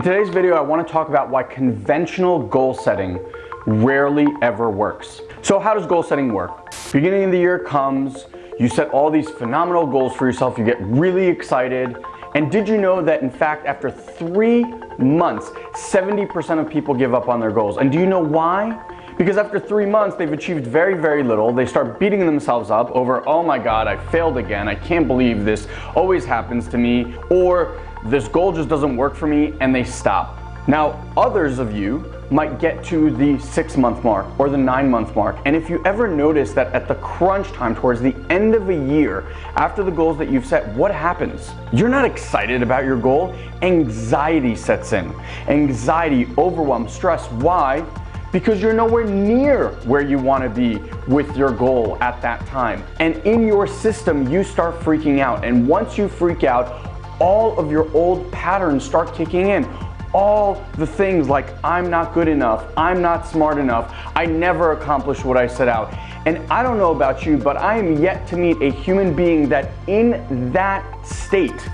In today's video, I wanna talk about why conventional goal setting rarely ever works. So how does goal setting work? Beginning of the year comes, you set all these phenomenal goals for yourself, you get really excited, and did you know that in fact after three months, 70% of people give up on their goals? And do you know why? Because after three months, they've achieved very, very little. They start beating themselves up over, oh my God, I failed again. I can't believe this always happens to me. Or this goal just doesn't work for me and they stop. Now, others of you might get to the six month mark or the nine month mark. And if you ever notice that at the crunch time towards the end of a year, after the goals that you've set, what happens? You're not excited about your goal. Anxiety sets in. Anxiety, overwhelm, stress. Why? Because you're nowhere near where you want to be with your goal at that time. And in your system, you start freaking out. And once you freak out, all of your old patterns start kicking in. All the things like I'm not good enough, I'm not smart enough, I never accomplished what I set out. And I don't know about you, but I am yet to meet a human being that in that state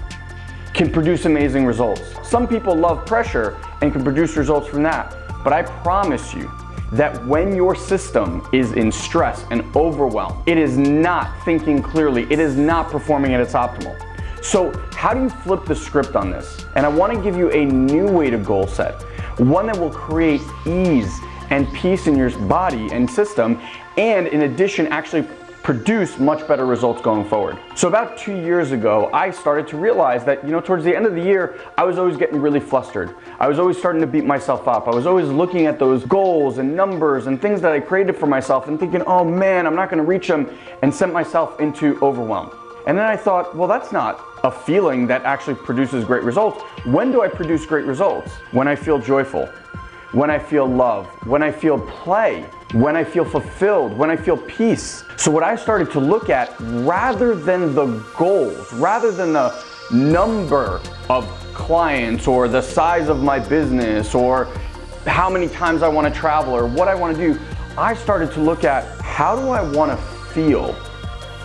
can produce amazing results. Some people love pressure and can produce results from that. But I promise you that when your system is in stress and overwhelm, it is not thinking clearly, it is not performing at its optimal. So how do you flip the script on this? And I wanna give you a new way to goal set, one that will create ease and peace in your body and system, and in addition, actually produce much better results going forward. So about two years ago, I started to realize that, you know, towards the end of the year, I was always getting really flustered. I was always starting to beat myself up. I was always looking at those goals and numbers and things that I created for myself and thinking, oh man, I'm not gonna reach them and sent myself into overwhelm. And then I thought, well, that's not a feeling that actually produces great results. When do I produce great results? When I feel joyful, when I feel love, when I feel play, when I feel fulfilled, when I feel peace. So what I started to look at, rather than the goals, rather than the number of clients or the size of my business or how many times I want to travel or what I want to do, I started to look at how do I want to feel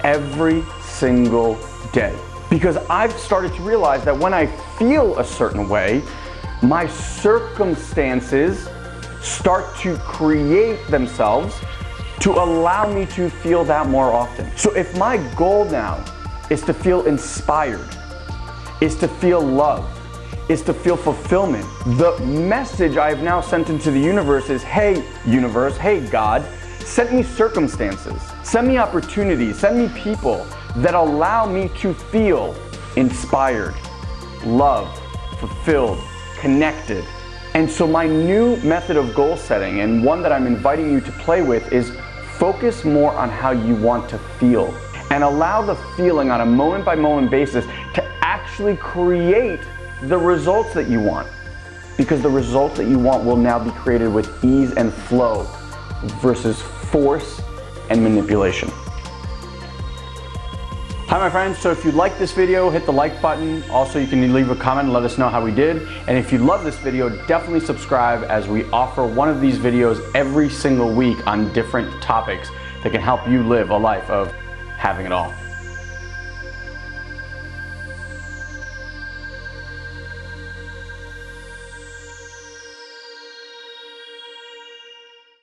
every single day. Because I've started to realize that when I feel a certain way, my circumstances start to create themselves to allow me to feel that more often. So if my goal now is to feel inspired, is to feel love, is to feel fulfillment, the message I have now sent into the universe is, hey universe, hey God, send me circumstances, send me opportunities, send me people that allow me to feel inspired, loved, fulfilled, connected. And so my new method of goal setting and one that I'm inviting you to play with is focus more on how you want to feel and allow the feeling on a moment by moment basis to actually create the results that you want. Because the results that you want will now be created with ease and flow versus force and manipulation. Hi my friends, so if you like this video, hit the like button. Also, you can leave a comment and let us know how we did. And if you love this video, definitely subscribe as we offer one of these videos every single week on different topics that can help you live a life of having it all.